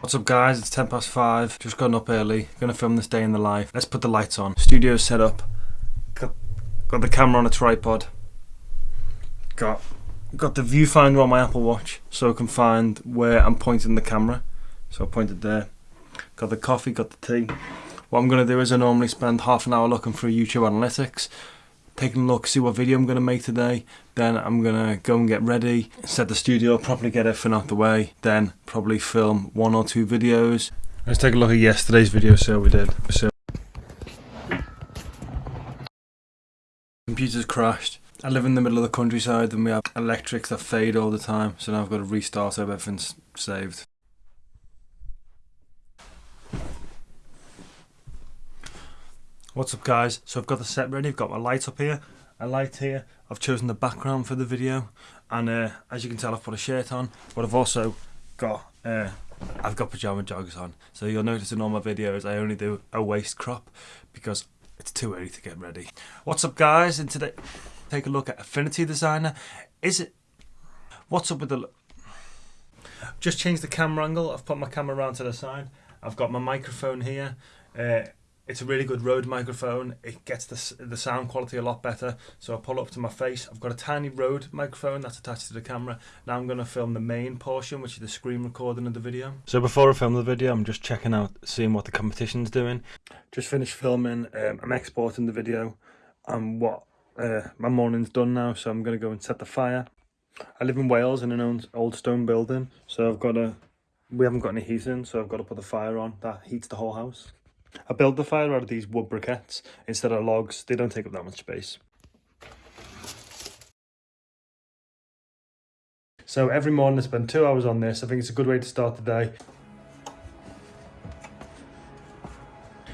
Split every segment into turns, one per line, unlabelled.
What's up guys, it's 10 past 5, just gotten up early, gonna film this day in the life. Let's put the lights on. Studio set up, got, got the camera on a tripod, got, got the viewfinder on my Apple Watch so I can find where I'm pointing the camera. So I pointed there. Got the coffee, got the tea. What I'm gonna do is I normally spend half an hour looking through YouTube analytics, taking a look, see what video I'm going to make today. Then I'm going to go and get ready, set the studio, properly get everything out the way. Then probably film one or two videos. Let's take a look at yesterday's video, so we did. So Computer's crashed. I live in the middle of the countryside and we have electrics that fade all the time. So now I've got to restart so everything's saved. What's up guys? So I've got the set ready, I've got my light up here, a light here, I've chosen the background for the video and uh, as you can tell I've put a shirt on but I've also got uh, I've got pajama joggers on so you'll notice in all my videos I only do a waist crop because it's too early to get ready. What's up guys and today take a look at Affinity Designer. Is it what's up with the just changed the camera angle, I've put my camera around to the side, I've got my microphone here. Uh, it's a really good Rode microphone. It gets the, the sound quality a lot better. So I pull up to my face. I've got a tiny Rode microphone that's attached to the camera. Now I'm going to film the main portion, which is the screen recording of the video. So before I film the video, I'm just checking out, seeing what the competition's doing. Just finished filming. Um, I'm exporting the video and what uh, my morning's done now. So I'm going to go and set the fire. I live in Wales in an old stone building. So I've got a, we haven't got any heating. So I've got to put the fire on. That heats the whole house. I build the fire out of these wood briquettes instead of logs. They don't take up that much space. So every morning I spend two hours on this. I think it's a good way to start the day.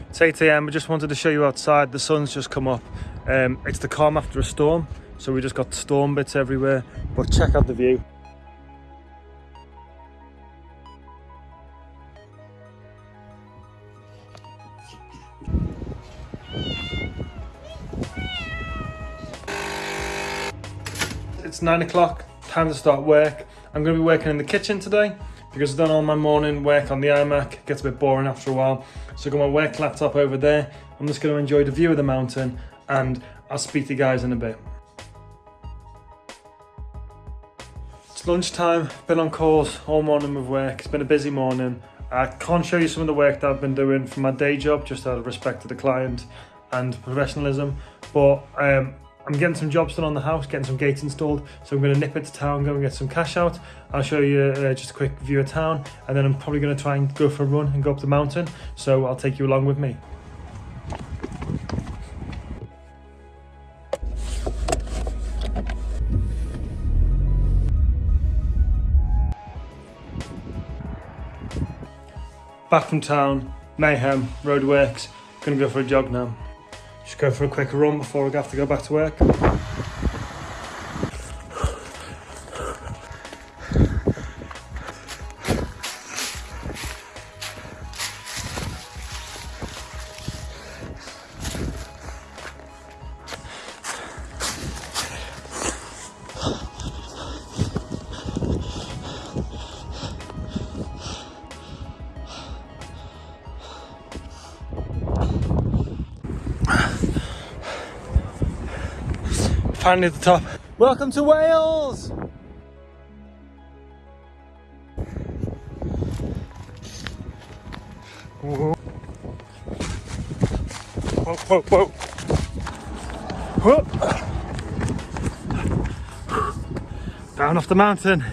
It's 8am, I just wanted to show you outside. The sun's just come up. Um, it's the calm after a storm. So we just got storm bits everywhere. But check out the view. It's nine o'clock, time to start work. I'm going to be working in the kitchen today because I've done all my morning work on the iMac. Gets a bit boring after a while. So I've got my work laptop over there. I'm just going to enjoy the view of the mountain and I'll speak to you guys in a bit. It's lunchtime, been on calls all morning with work. It's been a busy morning. I can't show you some of the work that I've been doing for my day job, just out of respect to the client and professionalism. But um, I'm getting some jobs done on the house, getting some gates installed, so I'm going to nip into town, go and get some cash out. I'll show you uh, just a quick view of town, and then I'm probably going to try and go for a run and go up the mountain, so I'll take you along with me. Back from town, Mayhem, roadworks, gonna go for a jog now. Just go for a quick run before I have to go back to work. Finally at the top. Welcome to Wales! Whoa, whoa, whoa. Whoa. Down off the mountain.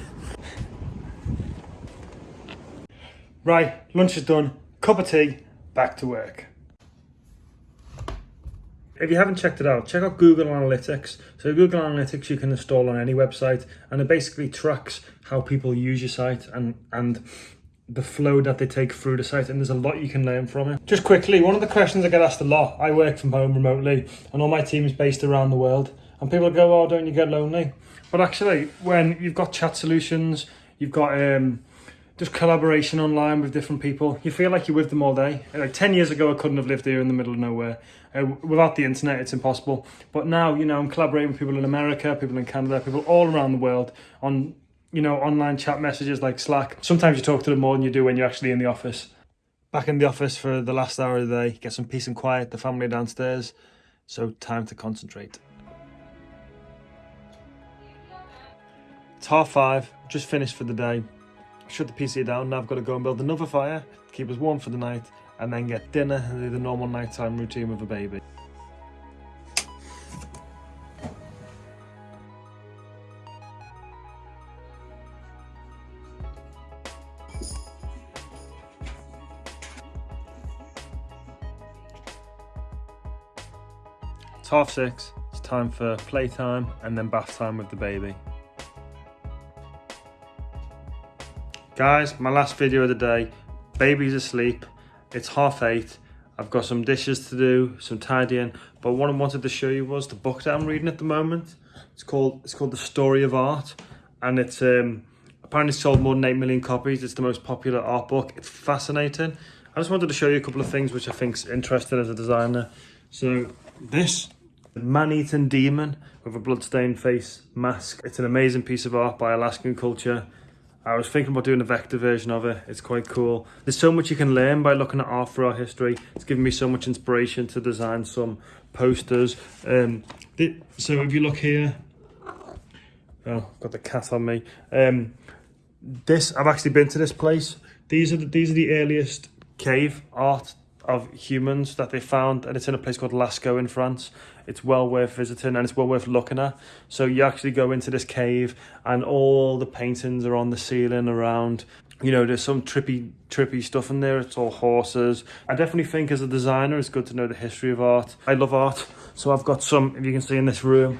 Right, lunch is done, cup of tea, back to work if you haven't checked it out, check out Google Analytics. So Google Analytics you can install on any website and it basically tracks how people use your site and, and the flow that they take through the site and there's a lot you can learn from it. Just quickly, one of the questions I get asked a lot, I work from home remotely and all my team is based around the world and people go, oh, don't you get lonely? But actually, when you've got chat solutions, you've got um, just collaboration online with different people. You feel like you're with them all day. Like 10 years ago, I couldn't have lived here in the middle of nowhere. Uh, without the internet, it's impossible. But now, you know, I'm collaborating with people in America, people in Canada, people all around the world on you know, online chat messages like Slack. Sometimes you talk to them more than you do when you're actually in the office. Back in the office for the last hour of the day, get some peace and quiet, the family downstairs. So time to concentrate. It's half five, just finished for the day. Shut the PC down, now I've got to go and build another fire, keep us warm for the night, and then get dinner and do the normal nighttime routine with a baby. It's half six, it's time for playtime and then bath time with the baby. Guys, my last video of the day, baby's asleep, it's half eight, I've got some dishes to do, some tidying, but what I wanted to show you was the book that I'm reading at the moment. It's called it's called The Story of Art, and it's um, apparently sold more than 8 million copies. It's the most popular art book. It's fascinating. I just wanted to show you a couple of things which I think's interesting as a designer. So this man-eating demon with a bloodstained face mask. It's an amazing piece of art by Alaskan culture. I was thinking about doing a vector version of it. It's quite cool. There's so much you can learn by looking at art for our history. It's given me so much inspiration to design some posters. Um, so if you look here, oh, got the cat on me. Um, this I've actually been to this place. These are the, these are the earliest cave art of humans that they found, and it's in a place called Lascaux in France. It's well worth visiting and it's well worth looking at. So you actually go into this cave, and all the paintings are on the ceiling around. You know, there's some trippy, trippy stuff in there. It's all horses. I definitely think as a designer, it's good to know the history of art. I love art, so I've got some. If you can see in this room,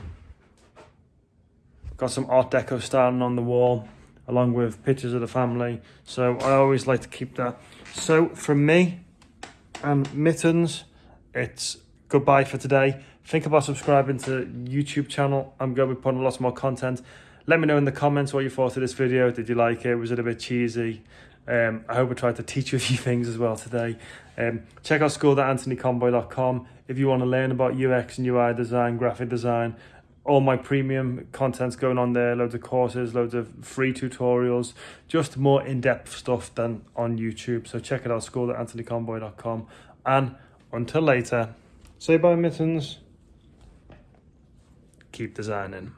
got some Art Deco styling on the wall along with pictures of the family. So I always like to keep that. So from me, and mittens. It's goodbye for today. Think about subscribing to youtube channel. I'm going to be putting lots more content. Let me know in the comments what you thought of this video. Did you like it? Was it a bit cheesy? Um, i hope i tried to teach you a few things as well today. Um, check out school.anthonyconboy.com if you want to learn about ux and ui design graphic design all my premium content's going on there loads of courses loads of free tutorials just more in-depth stuff than on youtube. So check it out school at anthonyconboy.com and until later. Say bye mittens. Keep designing